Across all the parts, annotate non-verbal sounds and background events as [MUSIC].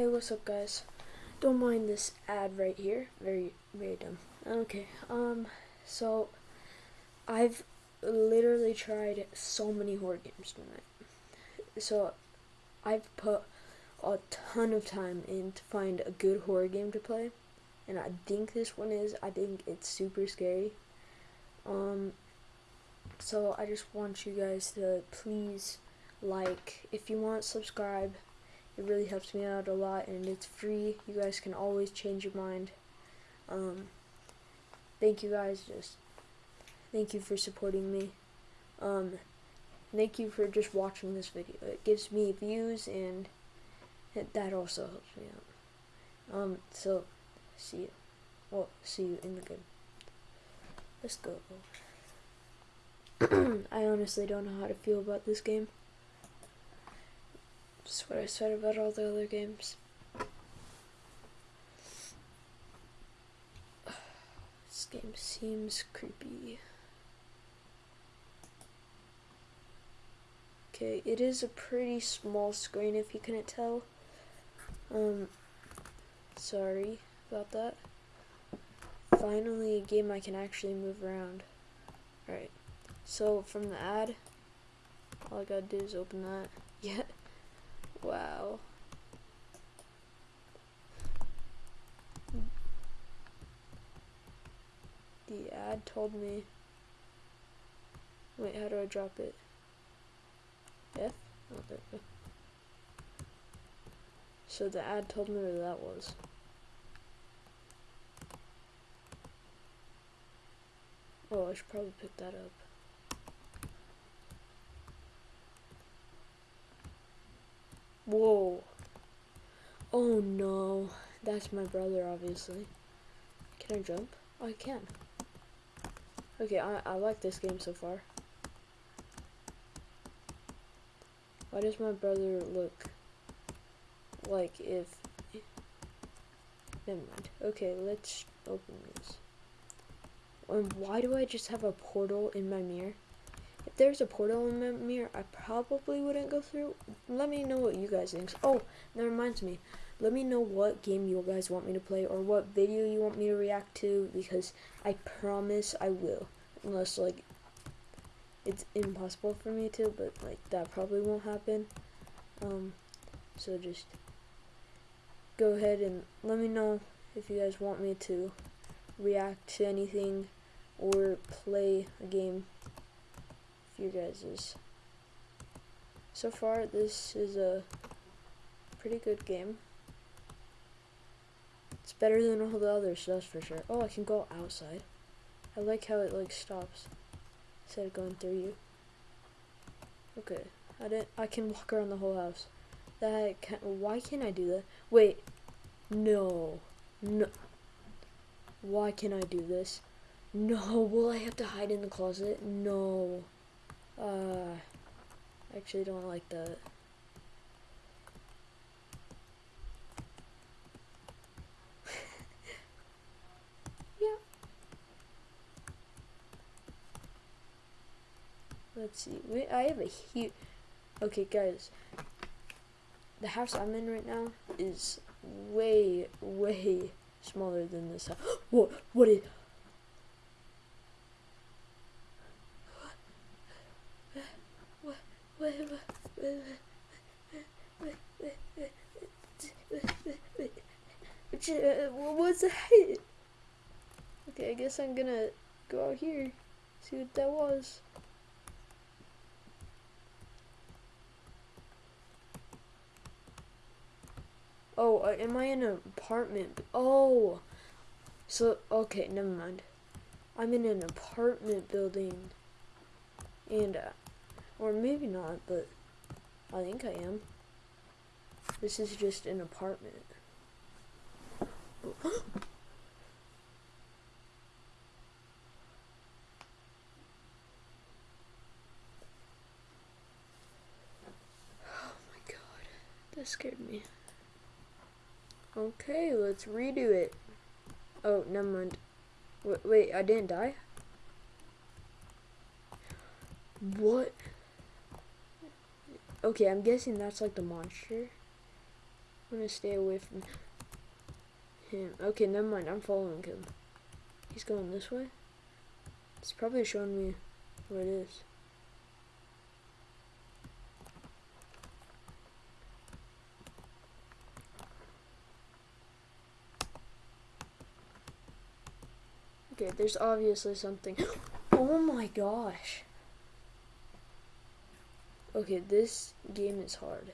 Hey, what's up, guys? Don't mind this ad right here. Very, very dumb. Okay. Um. So, I've literally tried so many horror games tonight. So, I've put a ton of time in to find a good horror game to play, and I think this one is. I think it's super scary. Um. So I just want you guys to please like, if you want, subscribe. It really helps me out a lot, and it's free. You guys can always change your mind. Um, thank you guys. Just thank you for supporting me. Um, thank you for just watching this video. It gives me views, and it, that also helps me out. Um, so see you. Well, see you in the game. Let's go. [CLEARS THROAT] I honestly don't know how to feel about this game. Just what I said about all the other games. [SIGHS] This game seems creepy. Okay, it is a pretty small screen if you couldn't tell. Um, sorry about that. Finally, a game I can actually move around. Alright. So from the ad, all I gotta do is open that. [LAUGHS] Yeah. Wow. The ad told me. Wait, how do I drop it? F? Oh, there we go. So the ad told me where that was. Oh, I should probably pick that up. Whoa. Oh no. That's my brother, obviously. Can I jump? Oh, I can. Okay, I, I like this game so far. Why does my brother look like if... Never mind. Okay, let's open this. And why do I just have a portal in my mirror? If there's a portal in my mirror, I probably wouldn't go through. Let me know what you guys think. Oh, that reminds me. Let me know what game you guys want me to play or what video you want me to react to because I promise I will. Unless, like, it's impossible for me to, but, like, that probably won't happen. Um, so just go ahead and let me know if you guys want me to react to anything or play a game you guys' is. so far this is a pretty good game. It's better than all the others that's for sure. Oh I can go outside. I like how it like stops instead of going through you. Okay. I didn't I can walk around the whole house. That can't. why can't I do that? Wait. No. No. Why can't I do this? No. Will I have to hide in the closet? No uh, I actually don't like that. [LAUGHS] yeah. Let's see. We, I have a huge. Okay, guys. The house I'm in right now is way, way smaller than this house. [GASPS] what? What is? What's that? Okay, I guess I'm gonna go out here, see what that was. Oh, uh, am I in an apartment? Oh, so, okay, never mind. I'm in an apartment building, and uh, or maybe not, but I think I am. This is just an apartment. Oh my god, that scared me. Okay, let's redo it. Oh, never mind. Wait, wait I didn't die? What? Okay, I'm guessing that's like the monster. I'm gonna stay away from him. Okay, never mind. I'm following him. He's going this way. It's probably showing me where it is. Okay, there's obviously something. [GASPS] Oh my gosh. Okay, this game is hard.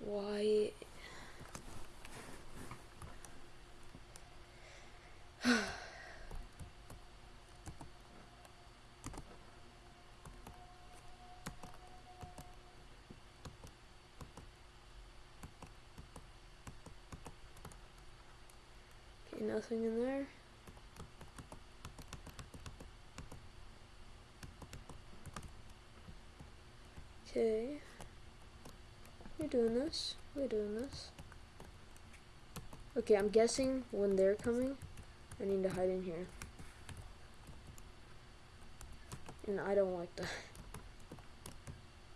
Why? okay, nothing in there. Okay. We're doing this. We're doing this. Okay, I'm guessing when they're coming, I need to hide in here. And I don't like that. [LAUGHS]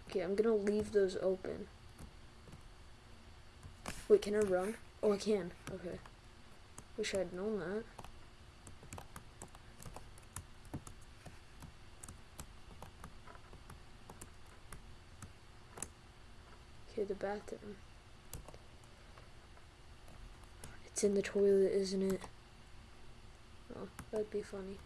Okay, I'm gonna leave those open. Wait, can I run? Oh, I can. Okay. Wish I'd known that. Okay, the bathroom. It's in the toilet, isn't it? Oh, that'd be funny.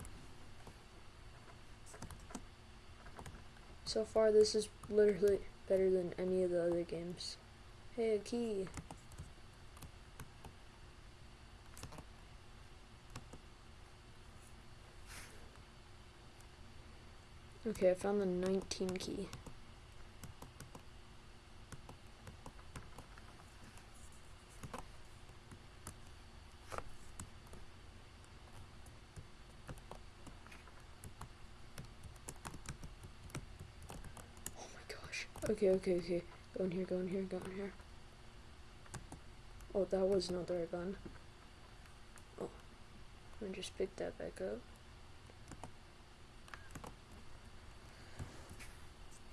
So far, this is literally better than any of the other games. Hey, a key. Okay, I found the 19 key. Oh my gosh. Okay, okay, okay. Go in here, go in here, go in here. Oh, that was not gun. Oh. I just picked that back up.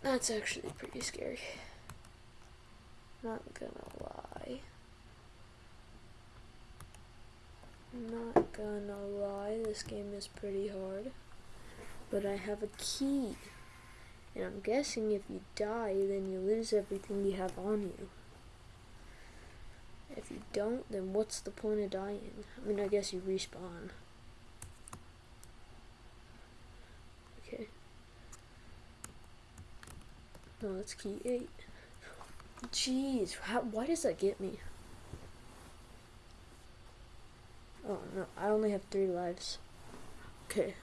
That's actually pretty scary. Not gonna lie. Not gonna lie, this game is pretty hard. But I have a key. And I'm guessing if you die, then you lose everything you have on you. If you don't, then what's the point of dying? I mean, I guess you respawn. Okay. No, that's key 8. Jeez, how, why does that get me? Oh, no, I only have 3 lives. Okay.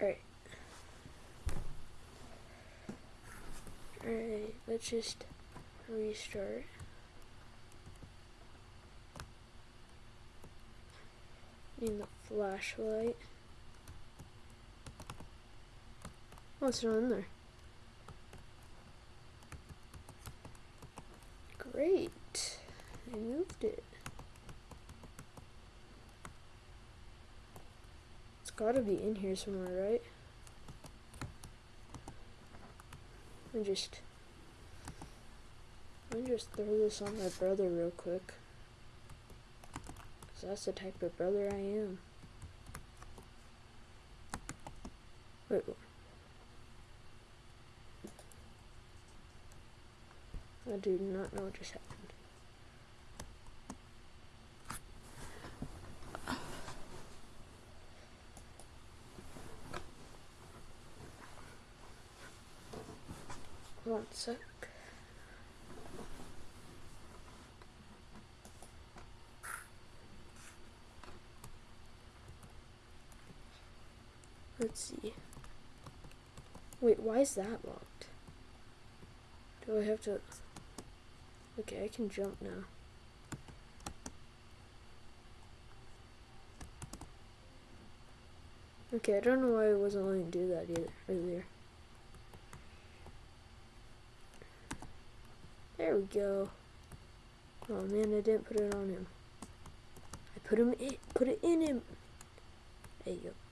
Alright. Alright, let's just restart. Need the flashlight. Oh, it's not in there. Great. I moved it. It's gotta be in here somewhere, right? Me just... Me just throw this on my brother real quick. That's the type of brother I am. Wait. I do not know what just happened. One sec. Let's see. Wait, why is that locked? Do I have to... Okay, I can jump now. Okay, I don't know why I wasn't letting do that either earlier. There we go. Oh man, I didn't put it on him. I put him in, put it in him. There you go.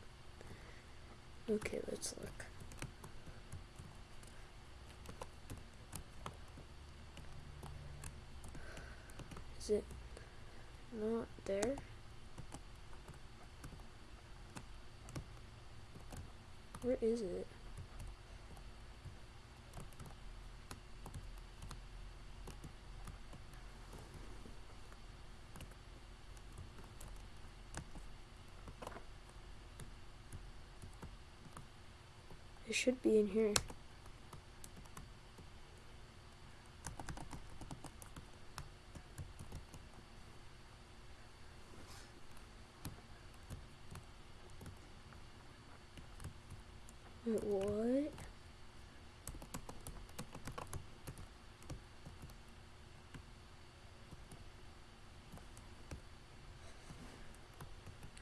Okay, let's look. Is it not there? Where is it? It should be in here. Wait, what?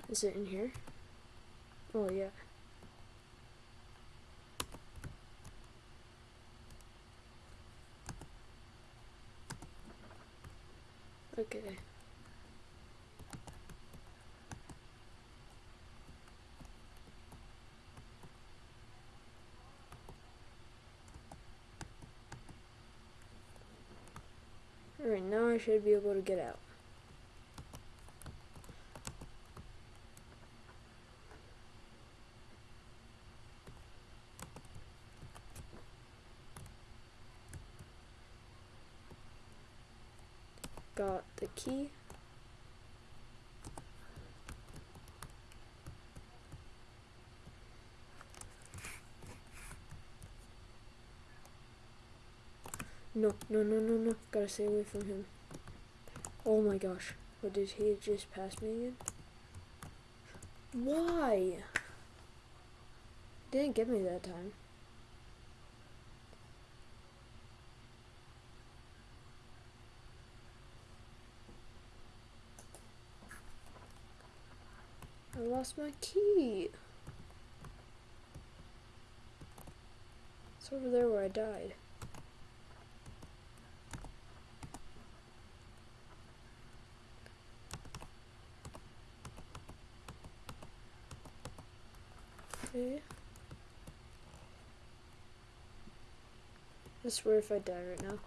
Is it in here? Oh yeah. Okay. Alright, now I should be able to get out. Got the key. No, no, no, no, no. Gotta stay away from him. Oh my gosh. What did he just pass me again? Why? Didn't get me that time. I lost my key. It's over there where I died. Okay. I swear if I die right now.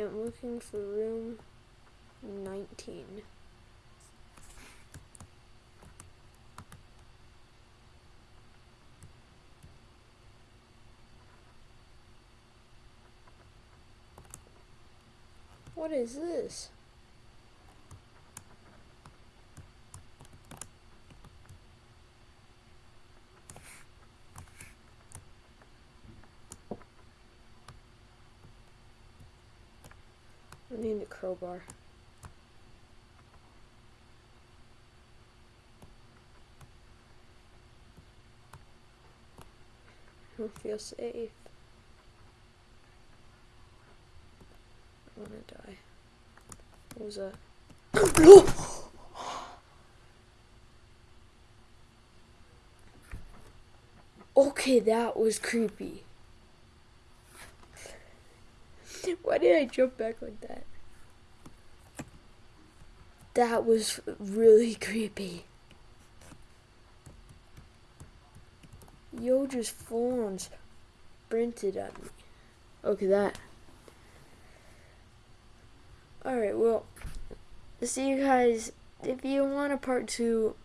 I'm looking for room 19. What is this? I need a crowbar. I don't feel safe. I wanna die. What was that? [GASPS] okay, that was creepy. Why did I jump back like that? That was really creepy. Yo just full on at me. Okay, that. Alright, well, see you guys. If you want a part two,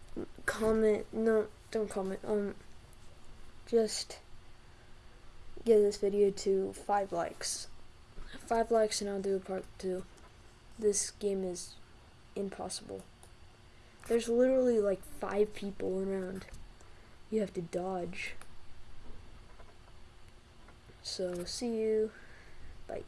comment. No, don't comment. Um, just give this video to five likes. Five likes and I'll do a part two. This game is impossible. There's literally like five people around. You have to dodge. So, see you. Bye.